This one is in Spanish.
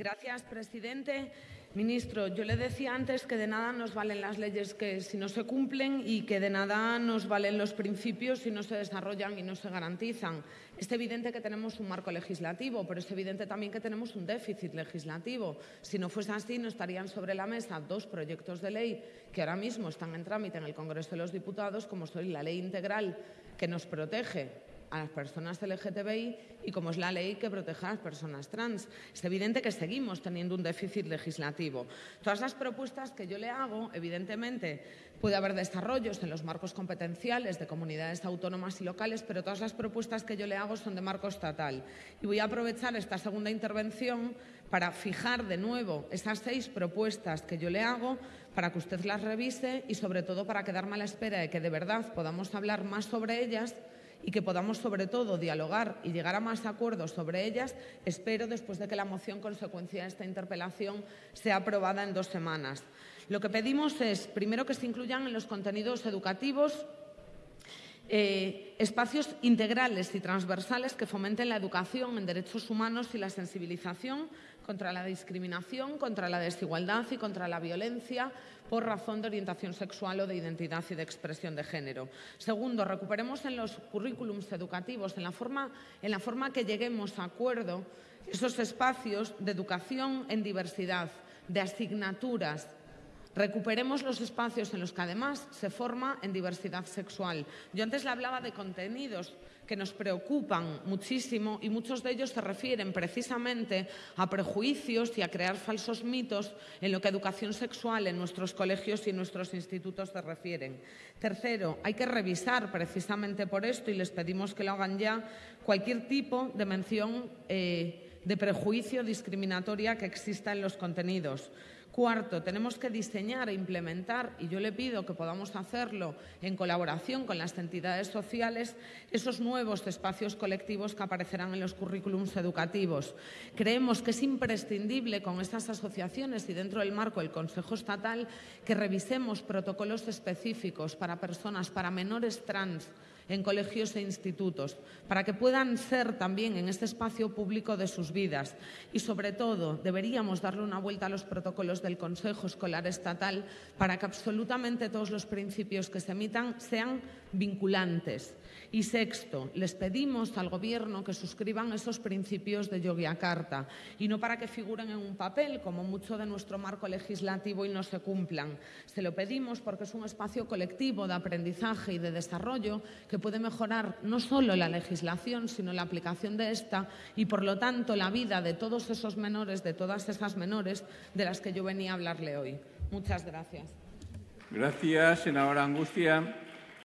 Gracias, presidente. Ministro, yo le decía antes que de nada nos valen las leyes que si no se cumplen y que de nada nos valen los principios si no se desarrollan y no se garantizan. Es evidente que tenemos un marco legislativo, pero es evidente también que tenemos un déficit legislativo. Si no fuese así, no estarían sobre la mesa dos proyectos de ley que ahora mismo están en trámite en el Congreso de los Diputados, como son la ley integral que nos protege a las personas LGTBI y como es la ley que protege a las personas trans. Es evidente que seguimos teniendo un déficit legislativo. Todas las propuestas que yo le hago, evidentemente, puede haber desarrollos en los marcos competenciales de comunidades autónomas y locales, pero todas las propuestas que yo le hago son de marco estatal. Y voy a aprovechar esta segunda intervención para fijar de nuevo esas seis propuestas que yo le hago para que usted las revise y, sobre todo, para quedarme a la espera de que de verdad podamos hablar más sobre ellas y que podamos, sobre todo, dialogar y llegar a más acuerdos sobre ellas, espero, después de que la moción consecuencia de esta interpelación sea aprobada en dos semanas. Lo que pedimos es, primero, que se incluyan en los contenidos educativos eh, espacios integrales y transversales que fomenten la educación en derechos humanos y la sensibilización contra la discriminación, contra la desigualdad y contra la violencia por razón de orientación sexual o de identidad y de expresión de género. Segundo, recuperemos en los currículums educativos, en la forma, en la forma que lleguemos a acuerdo, esos espacios de educación en diversidad, de asignaturas, Recuperemos los espacios en los que además se forma en diversidad sexual. Yo antes le hablaba de contenidos que nos preocupan muchísimo y muchos de ellos se refieren precisamente a prejuicios y a crear falsos mitos en lo que educación sexual en nuestros colegios y en nuestros institutos se refieren. Tercero, hay que revisar precisamente por esto y les pedimos que lo hagan ya cualquier tipo de mención eh, de prejuicio discriminatoria que exista en los contenidos. Cuarto, tenemos que diseñar e implementar, y yo le pido que podamos hacerlo en colaboración con las entidades sociales, esos nuevos espacios colectivos que aparecerán en los currículums educativos. Creemos que es imprescindible con estas asociaciones y dentro del marco del Consejo Estatal que revisemos protocolos específicos para personas, para menores trans, en colegios e institutos, para que puedan ser también en este espacio público de sus vidas. Y, sobre todo, deberíamos darle una vuelta a los protocolos del Consejo Escolar Estatal para que absolutamente todos los principios que se emitan sean vinculantes. Y sexto, les pedimos al Gobierno que suscriban esos principios de Yogyakarta y no para que figuren en un papel, como mucho de nuestro marco legislativo, y no se cumplan. Se lo pedimos porque es un espacio colectivo de aprendizaje y de desarrollo que puede mejorar no solo la legislación, sino la aplicación de esta y, por lo tanto, la vida de todos esos menores, de todas esas menores de las que yo venía a hablarle hoy. Muchas gracias. Gracias, senadora Angustia.